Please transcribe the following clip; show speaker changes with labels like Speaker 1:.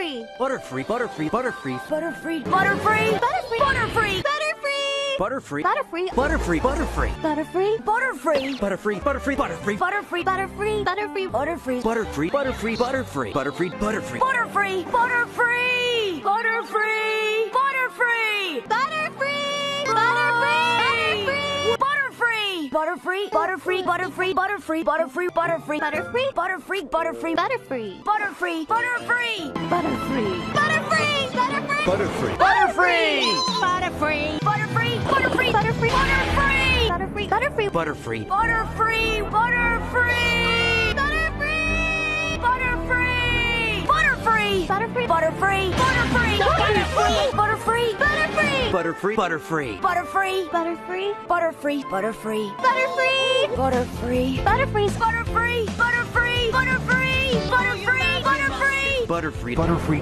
Speaker 1: Butterfree.
Speaker 2: Butterfree, Butterfree, Butterfree,
Speaker 1: Butterfree. Butterfree.
Speaker 2: Butterfree,
Speaker 1: Butterfree.
Speaker 2: Butterfree,
Speaker 1: Butterfree.
Speaker 2: Butterfree, Butterfree,
Speaker 1: Butterfree.
Speaker 2: Butterfree,
Speaker 1: Butterfree.
Speaker 2: Butterfree, Butterfree,
Speaker 1: Butterfree. Butterfree. Butterfree. Butterfree.
Speaker 2: Butterfree, Butterfree, Butterfree, Butterfree, Butterfree,
Speaker 1: Butterfree. Butterfree. Butterfree. Butterfree. Butterfree. Butterfree. Butterfree. Butterfree. Butterfree. Butterfree. Butterfree. Butterfree. Butterfree. Butterfree. Butterfree. Butterfree. Butterfree. Butterfree.
Speaker 3: Butterfree.
Speaker 1: Butterfree,
Speaker 2: Butterfree.
Speaker 1: Butterfree.
Speaker 3: Butterfree.
Speaker 1: Butterfree. Butterfree. Butterfree. Butterfree. Butterfree,
Speaker 2: Butterfree.
Speaker 1: Butterfree. Butterfree. Butterfree. Butterfree. Butterfree. Butterfree. Butterfree. Butterfree. Butterfree. Butterfree,
Speaker 2: Butterfree, Butterfree.
Speaker 1: Butterfree.
Speaker 3: Butterfree.
Speaker 1: Butterfree. Butterfree. Butterfree. Butterfree. Butterfree. Butterfree. Butterfree. Butterfree. Butterfree. Butterfree,
Speaker 2: Butterfree.